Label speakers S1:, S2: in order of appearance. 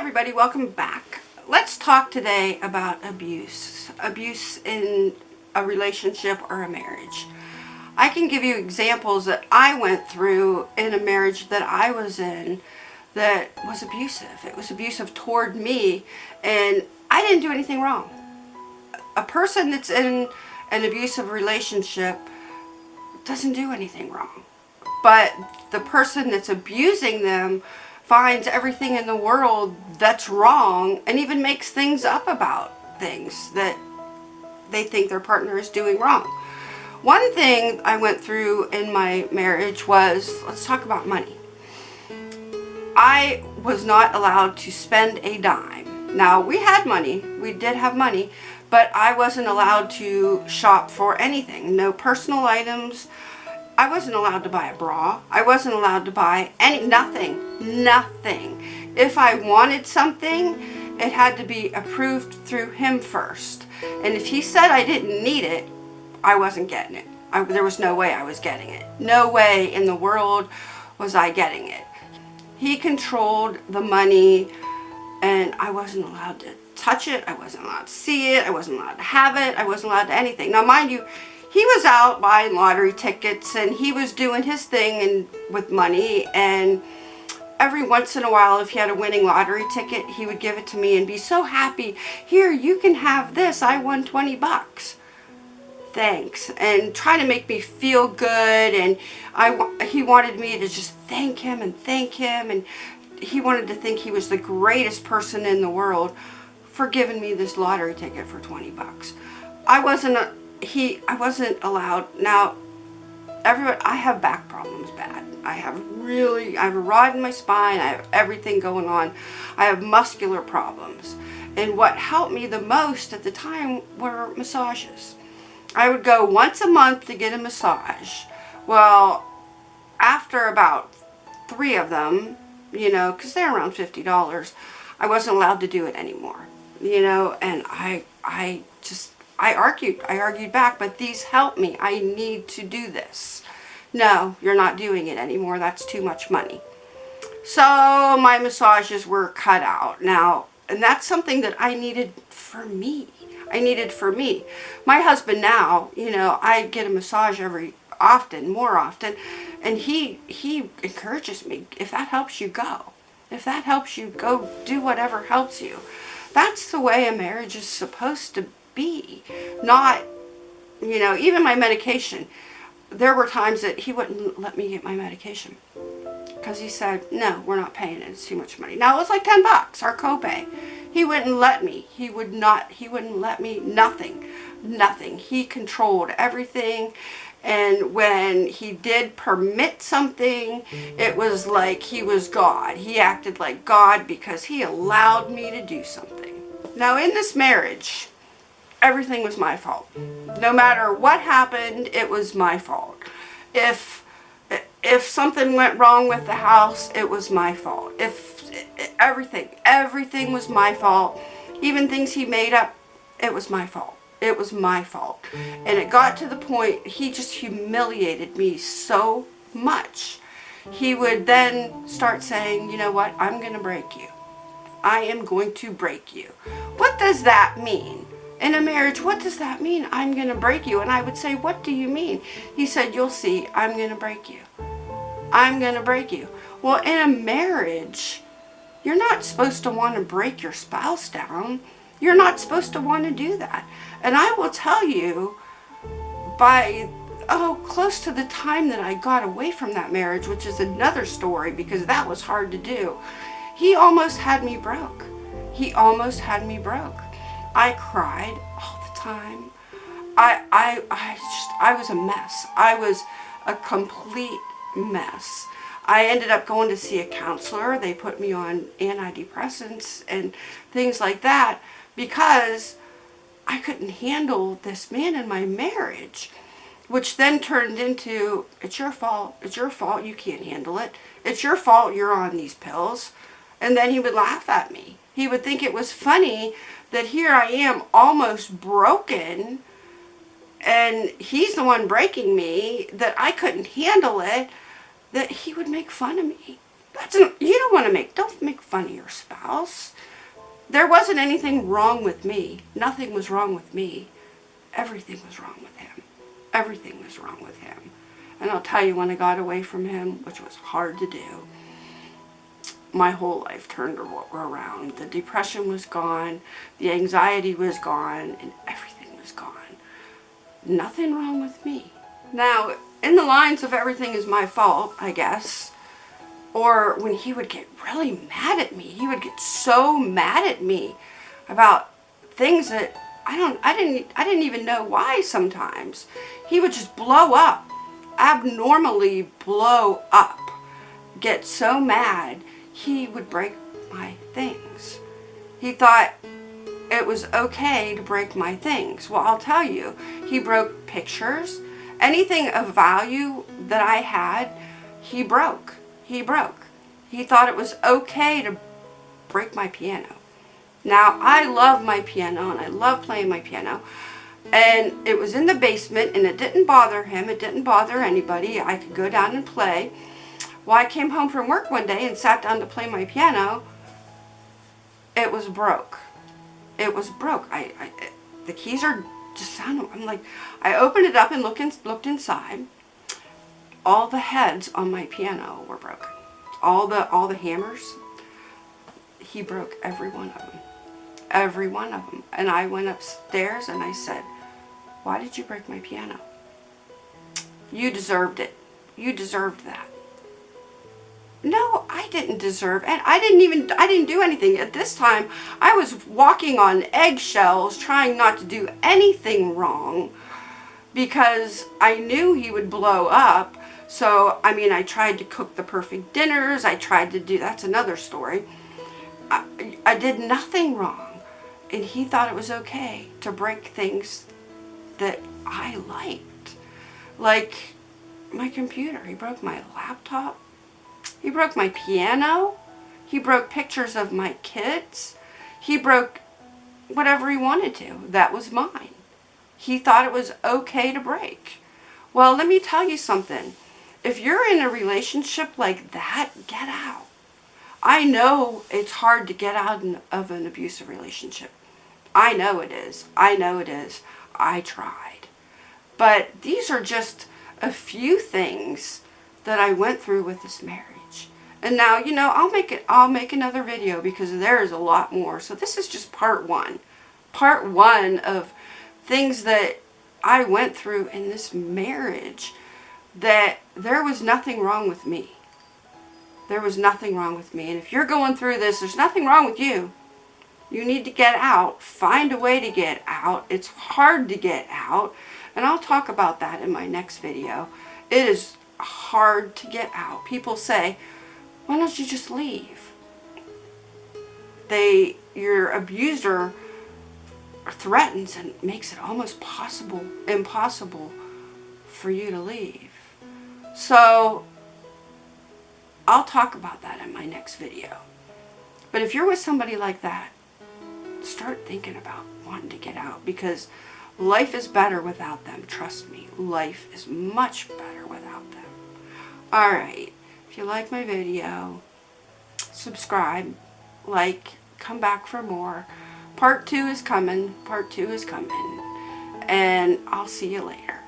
S1: everybody, welcome back. Let's talk today about abuse. Abuse in a relationship or a marriage. I can give you examples that I went through in a marriage that I was in that was abusive. It was abusive toward me and I didn't do anything wrong. A person that's in an abusive relationship doesn't do anything wrong. But the person that's abusing them finds everything in the world that's wrong and even makes things up about things that they think their partner is doing wrong. One thing I went through in my marriage was, let's talk about money. I was not allowed to spend a dime. Now, we had money. We did have money. But I wasn't allowed to shop for anything. No personal items. I wasn't allowed to buy a bra. I wasn't allowed to buy any, nothing, nothing. If I wanted something, it had to be approved through him first. And if he said I didn't need it, I wasn't getting it. I, there was no way I was getting it. No way in the world was I getting it. He controlled the money and I wasn't allowed to touch it. I wasn't allowed to see it. I wasn't allowed to have it. I wasn't allowed to anything. Now mind you, he was out buying lottery tickets and he was doing his thing and with money and every once in a while if he had a winning lottery ticket he would give it to me and be so happy here you can have this. I won 20 bucks. Thanks and try to make me feel good and I he wanted me to just thank him and thank him and he wanted to think he was the greatest person in the world for giving me this lottery ticket for 20 bucks. I wasn't a, he, I wasn't allowed. Now, everyone, I have back problems bad. I have really, I have a rod in my spine. I have everything going on. I have muscular problems. And what helped me the most at the time were massages. I would go once a month to get a massage. Well, after about three of them, you know, because they're around $50, I wasn't allowed to do it anymore. You know, and I, I just I argued. I argued back, but these help me. I need to do this. No, you're not doing it anymore. That's too much money. So my massages were cut out. Now, and that's something that I needed for me. I needed for me. My husband now, you know, I get a massage every often, more often, and he he encourages me. If that helps you, go. If that helps you, go do whatever helps you. That's the way a marriage is supposed to be. Not, you know, even my medication. There were times that he wouldn't let me get my medication. Because he said, no, we're not paying it. It's too much money. Now, it was like 10 bucks, our copay. He wouldn't let me. He would not, he wouldn't let me, nothing. Nothing. He controlled everything. And when he did permit something, it was like he was God. He acted like God because he allowed me to do something. Now in this marriage, everything was my fault. No matter what happened, it was my fault. If if something went wrong with the house, it was my fault. If everything, everything was my fault. Even things he made up, it was my fault. It was my fault. And it got to the point, he just humiliated me so much. He would then start saying, you know what, I'm going to break you. I am going to break you. What does that mean? In a marriage, what does that mean? I'm going to break you. And I would say, what do you mean? He said, you'll see, I'm going to break you. I'm going to break you. Well, in a marriage, you're not supposed to want to break your spouse down. You're not supposed to want to do that. And I will tell you, by, oh, close to the time that I got away from that marriage, which is another story because that was hard to do, he almost had me broke. He almost had me broke. I cried all the time. I, I, I just, I was a mess. I was a complete mess. I ended up going to see a counselor. They put me on antidepressants and things like that because I couldn't handle this man in my marriage, which then turned into, it's your fault, it's your fault, you can't handle it. It's your fault you're on these pills. And then he would laugh at me. He would think it was funny that here I am almost broken and he's the one breaking me, that I couldn't handle it, that he would make fun of me. That's an, you don't want to make, don't make fun of your spouse. There wasn't anything wrong with me. Nothing was wrong with me. Everything was wrong with him. Everything was wrong with him. And I'll tell you, when I got away from him, which was hard to do, my whole life turned around. The depression was gone, the anxiety was gone, and everything was gone. Nothing wrong with me. Now, in the lines of everything is my fault, I guess, or when he would get really mad at me, he would get so mad at me about things that I don't, I didn't, I didn't even know why sometimes. He would just blow up, abnormally blow up, get so mad he would break my things. He thought it was okay to break my things. Well, I'll tell you, he broke pictures. Anything of value that I had, he broke. He broke. He thought it was okay to break my piano. Now, I love my piano and I love playing my piano. And it was in the basement and it didn't bother him. It didn't bother anybody. I could go down and play. Well, I came home from work one day and sat down to play my piano. It was broke. It was broke. I, I the keys are just sound. I'm like, I opened it up and looked in, looked inside. All the heads on my piano were broken. All the all the hammers. He broke every one of them. Every one of them. And I went upstairs and I said, "Why did you break my piano? You deserved it. You deserved that." No, I didn't deserve, and I didn't even, I didn't do anything. At this time, I was walking on eggshells, trying not to do anything wrong, because I knew he would blow up. So, I mean, I tried to cook the perfect dinners. I tried to do, that's another story. I, I did nothing wrong. And he thought it was okay to break things that I liked. Like my computer. He broke my laptop he broke my piano. He broke pictures of my kids. He broke whatever he wanted to. That was mine. He thought it was okay to break. Well, let me tell you something. If you're in a relationship like that, get out. I know it's hard to get out of an abusive relationship. I know it is. I know it is. I tried. But these are just a few things that I went through with this marriage. And now, you know, I'll make it, I'll make another video because there is a lot more. So this is just part one. Part one of things that I went through in this marriage that there was nothing wrong with me. There was nothing wrong with me. And if you're going through this, there's nothing wrong with you. You need to get out. Find a way to get out. It's hard to get out. And I'll talk about that in my next video. It is hard to get out. People say, why don't you just leave? They, your abuser threatens and makes it almost possible, impossible for you to leave. So, I'll talk about that in my next video. But if you're with somebody like that, start thinking about wanting to get out because life is better without them. Trust me, life is much better without them. Alright, if you like my video, subscribe, like, come back for more. Part 2 is coming. Part 2 is coming. And I'll see you later.